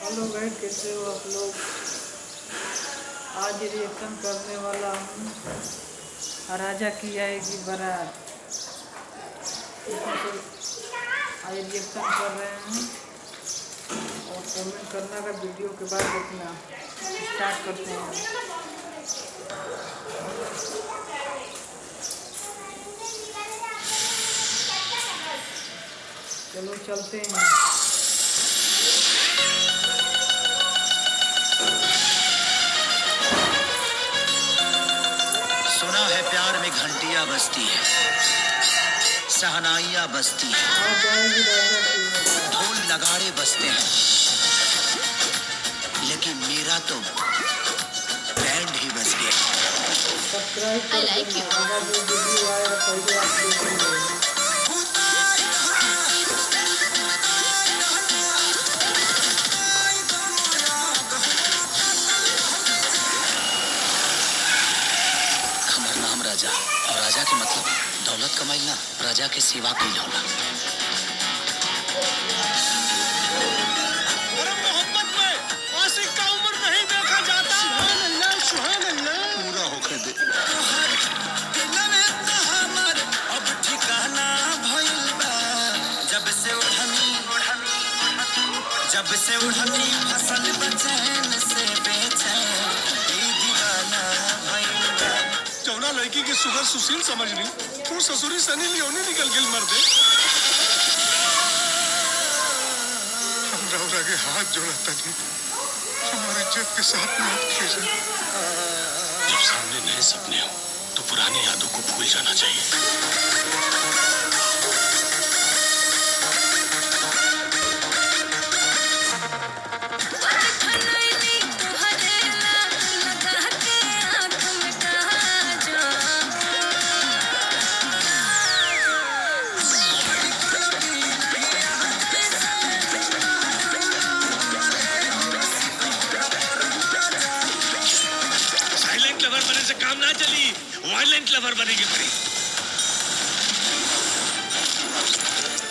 Hello guide कैसे हो आप लोग आज रिएक्शन करने वाला हूँ। राजा की आएगी बारात। आज रिएक्शन कर रहे हैं। और कमेंट करना का वीडियो के बाद देखना। स्टार्ट करते हैं। चलो चलते हैं। में घंटियाँ बजती है। सहनाइया बजती है। ढोल नगाड़े बजते हैं। लेकिन मेरा तो बैंड ही बज गया. हमर नाम राजा। और राजा के मतलब दौलत कमाई ना प्रजा के सेवा होला का पूरा होके दे। जब से उठनी जब से उठनी फ़सल बचैन से बेचैन। जौना लड़की के सुगर सुशील समझ ली। तू ससुरी सनी नहीं निकल गिल मर दे। के हाथ जोड़ा तनी। हमारी इज़्ज़त के साथ मत खेल जब सामने नए सपने हो तो पुरानी यादों को भूल जाना चाहिए। वायलेंट लवर बनेगी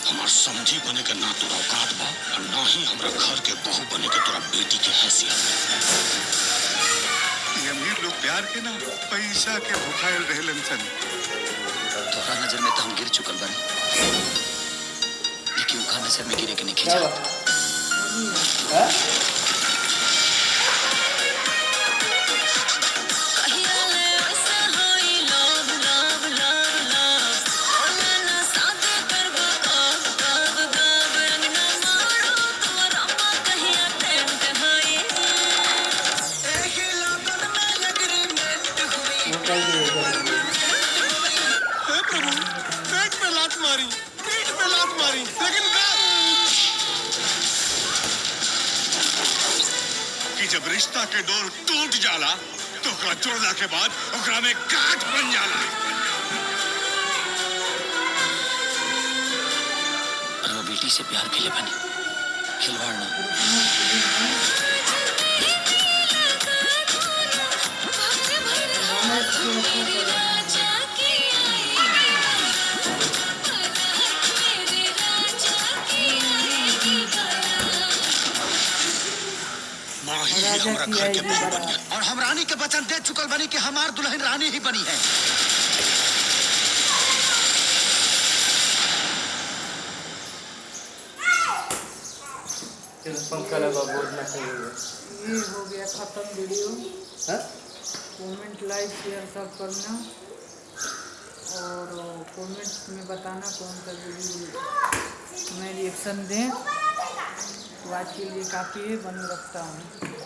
हमार समझी बने के ना तोरा औकात बा और ना ही हमरा घर के बहू बने के तोरा बेटी के हैसियत। ये अमीर लोग प्यार के ना पैसा के भुखायल रहलन सन। तोहरा नज़र में तो हम गिर चुकल बने। लेकिन ओका नज़र में गिरे के नहीं खिंचा? प्रभु पेट पे लात मारी पीठ पे लात मारी लेकिन कि जब रिश्ता के डोर टूट जाला तो ओकरा जोड़ला के बाद ओकरा में गांठ बन जाला। बेटी से प्यार के लिए बने खिलवाड़ ना। राजा की आएगी बारात। और हम रानी के वचन दे चुकल बनी कि हमार दुल्हन रानी ही बनी है। पंखा लगा बोर्ड ना चाहिए ये हो गया ख़त्म वीडियो। हाँ? कमेंट लाइक शेयर सब करना। और कमेंट में बताना कौन सा वीडियो मैं रिएक्शन दें। तो आज के लिए काफ़ी है बने रखता हूँ।